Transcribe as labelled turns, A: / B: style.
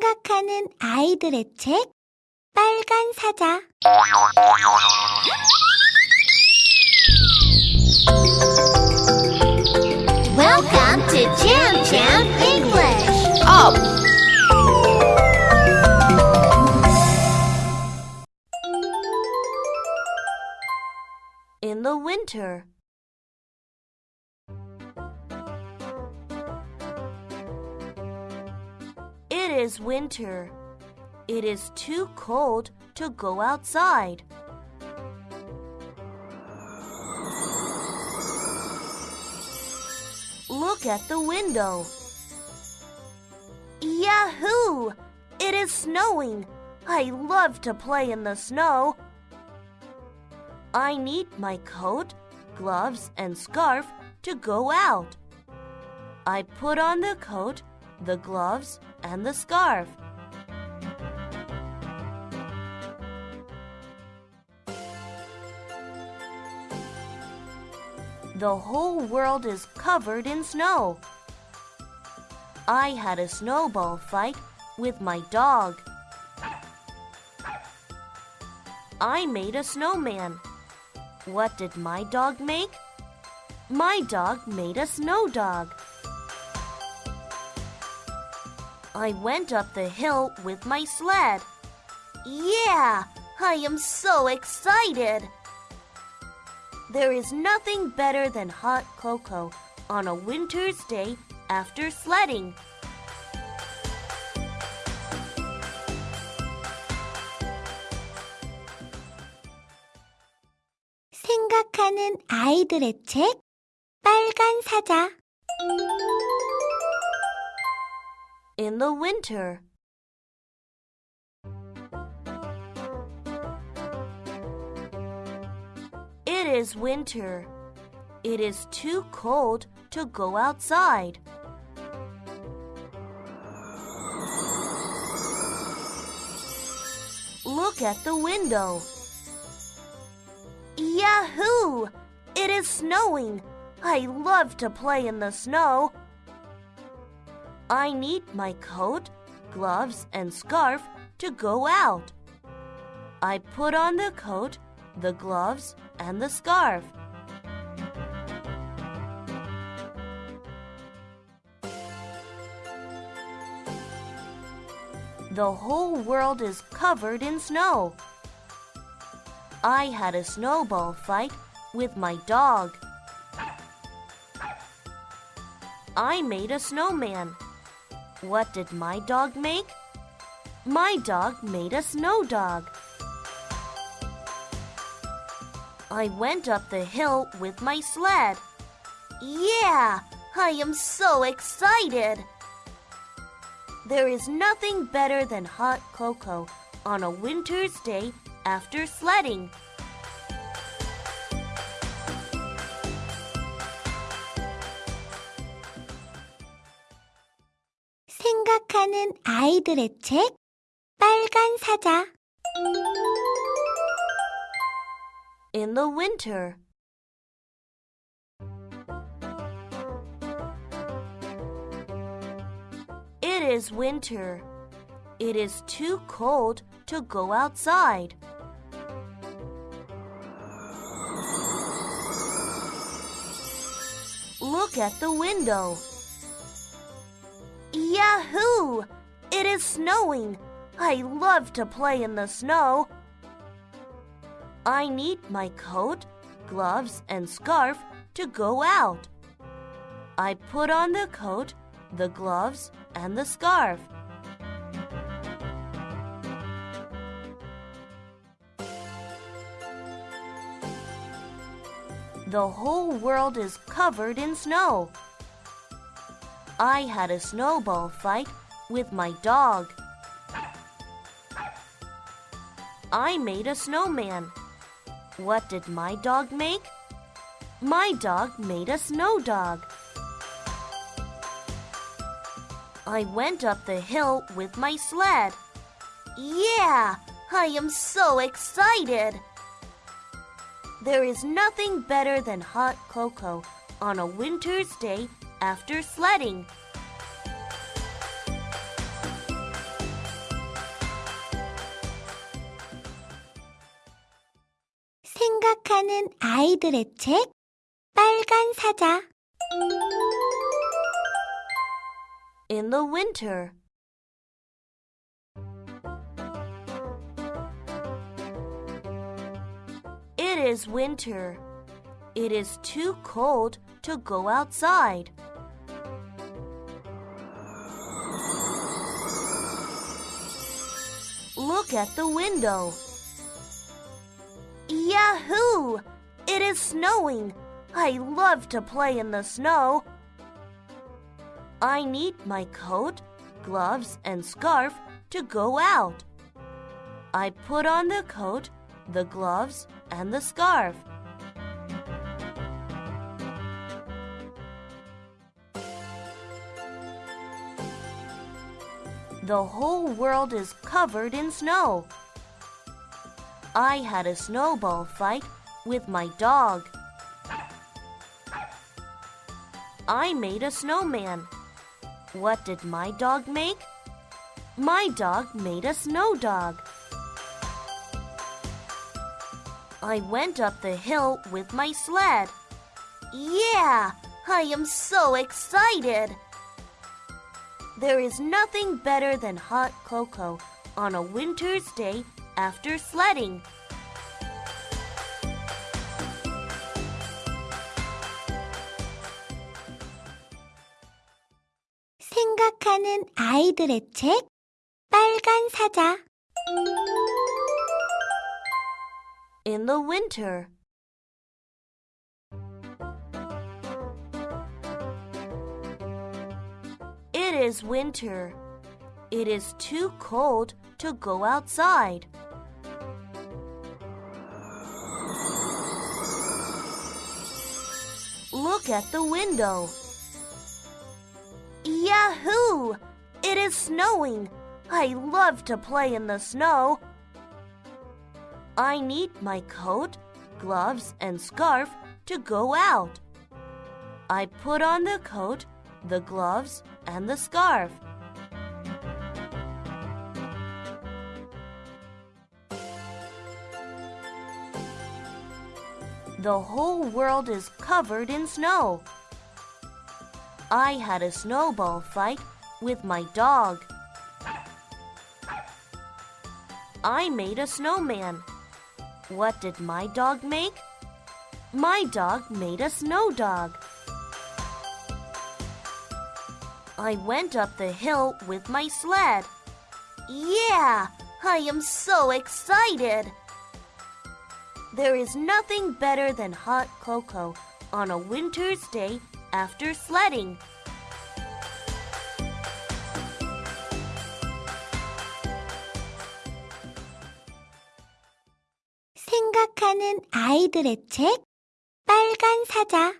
A: 생각하는 아이들의 책 빨간 사자 Welcome to Jam Jam English.
B: Up!
C: in the winter. It is winter. It is too cold to go outside. Look at the window. Yahoo! It is snowing. I love to play in the snow. I need my coat, gloves, and scarf to go out. I put on the coat, the gloves, and the scarf. The whole world is covered in snow. I had a snowball fight with my dog. I made a snowman. What did my dog make? My dog made a snow dog. I went up the hill with my sled. Yeah, I am so excited. There is nothing better than hot cocoa on a winter's day after sledding.
A: 생각하는 아이들의 책 빨간 사자
C: in the winter. It is winter. It is too cold to go outside. Look at the window. Yahoo! It is snowing. I love to play in the snow. I need my coat, gloves, and scarf to go out. I put on the coat, the gloves, and the scarf. The whole world is covered in snow. I had a snowball fight with my dog. I made a snowman. What did my dog make? My dog made a snow dog. I went up the hill with my sled. Yeah, I am so excited. There is nothing better than hot cocoa on a winter's day after sledding.
A: 생각하는 아이들의 책 빨간 사자
C: in the winter. It is winter. It is too cold to go outside. Look at the window. Yahoo! It is snowing. I love to play in the snow. I need my coat, gloves, and scarf to go out. I put on the coat, the gloves, and the scarf. The whole world is covered in snow. I had a snowball fight with my dog. I made a snowman. What did my dog make? My dog made a snow dog. I went up the hill with my sled. Yeah, I am so excited. There is nothing better than hot cocoa on a winter's day after sledding. In the winter It is winter. It is too cold to go outside. Look at the window. Yahoo! It is snowing. I love to play in the snow. I need my coat, gloves, and scarf to go out. I put on the coat, the gloves, and the scarf. The whole world is covered in snow. I had a snowball fight with my dog. I made a snowman. What did my dog make? My dog made a snow dog. I went up the hill with my sled. Yeah, I am so excited. There is nothing better than hot cocoa on a winter's day after sledding.
A: 생각하는 아이들의 책 빨간 사자
C: In the winter. is winter. It is too cold to go outside. Look at the window. Yahoo! It is snowing. I love to play in the snow. I need my coat, gloves, and scarf to go out. I put on the coat, the gloves, and the scarf. The whole world is covered in snow. I had a snowball fight with my dog. I made a snowman. What did my dog make? My dog made a snow dog. I went up the hill with my sled. Yeah, I am so excited. There is nothing better than hot cocoa on a winter's day after sledding.
A: 생각하는 아이들의 책 빨간 사자